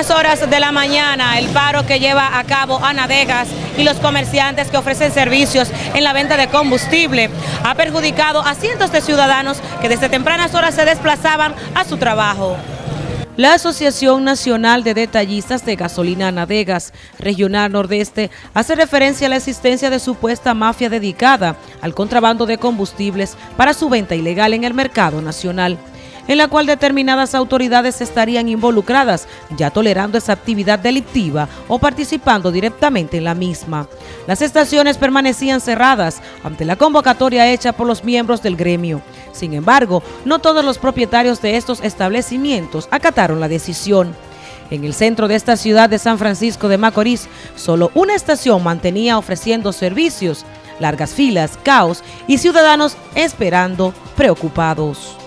tempranas horas de la mañana, el paro que lleva a cabo Anadegas y los comerciantes que ofrecen servicios en la venta de combustible ha perjudicado a cientos de ciudadanos que desde tempranas horas se desplazaban a su trabajo. La Asociación Nacional de Detallistas de Gasolina Anadegas Regional Nordeste hace referencia a la existencia de supuesta mafia dedicada al contrabando de combustibles para su venta ilegal en el mercado nacional en la cual determinadas autoridades estarían involucradas, ya tolerando esa actividad delictiva o participando directamente en la misma. Las estaciones permanecían cerradas ante la convocatoria hecha por los miembros del gremio. Sin embargo, no todos los propietarios de estos establecimientos acataron la decisión. En el centro de esta ciudad de San Francisco de Macorís, solo una estación mantenía ofreciendo servicios, largas filas, caos y ciudadanos esperando preocupados.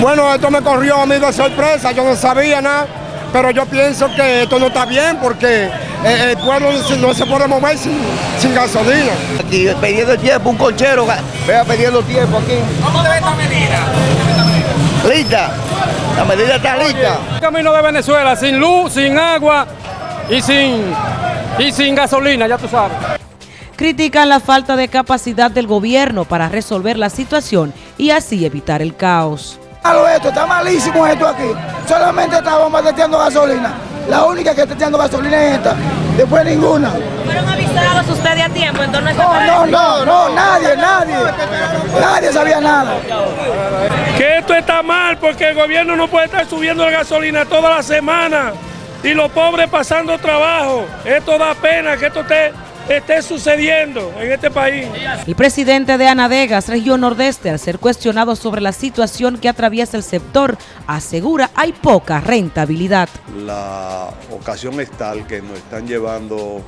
Bueno, esto me corrió a mí de sorpresa, yo no sabía nada, pero yo pienso que esto no está bien porque eh, el pueblo no se puede mover sin, gasolina. Aquí pidiendo tiempo, un cochero, vea pidiendo tiempo aquí. ¿Cómo debe esta medida? Lista, la medida está lista. El camino de Venezuela, sin luz, sin agua y sin, y sin gasolina, ya tú sabes. Critican la falta de capacidad del gobierno para resolver la situación y así evitar el caos esto, está malísimo esto aquí. Solamente estábamos metiendo gasolina. La única que está echando gasolina es esta. Después ninguna. ¿Fueron avisados ustedes a tiempo? Entonces no, no, no, no, nadie, nadie. Nadie sabía nada. Que esto está mal porque el gobierno no puede estar subiendo la gasolina toda la semana y los pobres pasando trabajo. Esto da pena que esto esté esté sucediendo en este país. El presidente de Anadegas, región nordeste, al ser cuestionado sobre la situación que atraviesa el sector, asegura hay poca rentabilidad. La ocasión es tal que nos están llevando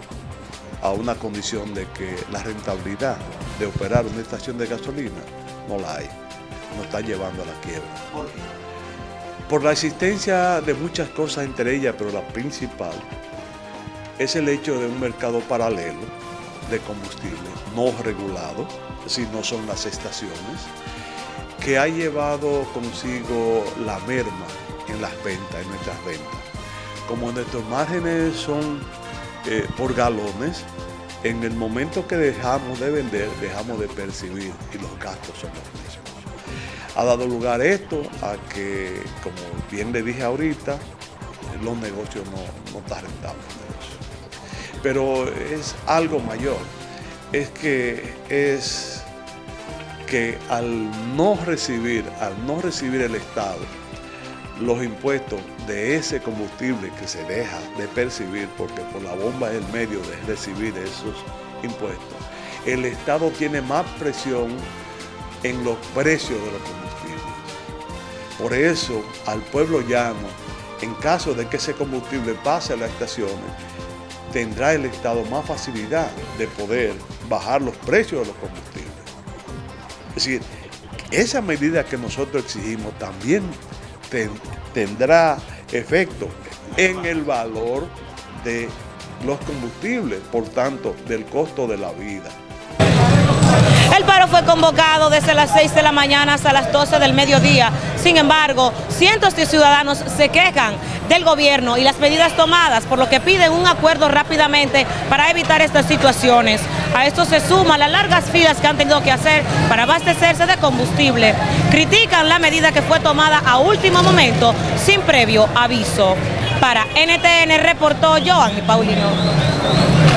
a una condición de que la rentabilidad de operar una estación de gasolina no la hay, nos está llevando a la quiebra. Por la existencia de muchas cosas entre ellas, pero la principal es el hecho de un mercado paralelo de combustible no regulado, decir, no son las estaciones, que ha llevado consigo la merma en las ventas, en nuestras ventas. Como nuestros márgenes son eh, por galones, en el momento que dejamos de vender, dejamos de percibir y los gastos son los mismos. Ha dado lugar esto a que, como bien le dije ahorita, los negocios no, no están rentables pero es algo mayor. Es que es que al no recibir, al no recibir el Estado los impuestos de ese combustible que se deja de percibir, porque por la bomba es el medio de recibir esos impuestos, el Estado tiene más presión en los precios de los combustibles. Por eso, al pueblo llano, en caso de que ese combustible pase a las estaciones, tendrá el Estado más facilidad de poder bajar los precios de los combustibles. Es decir, esa medida que nosotros exigimos también tendrá efecto en el valor de los combustibles, por tanto, del costo de la vida. El paro fue convocado desde las 6 de la mañana hasta las 12 del mediodía. Sin embargo, cientos de ciudadanos se quejan del gobierno y las medidas tomadas, por lo que piden un acuerdo rápidamente para evitar estas situaciones. A esto se suman las largas filas que han tenido que hacer para abastecerse de combustible. Critican la medida que fue tomada a último momento sin previo aviso. Para NTN reportó Joan Paulino.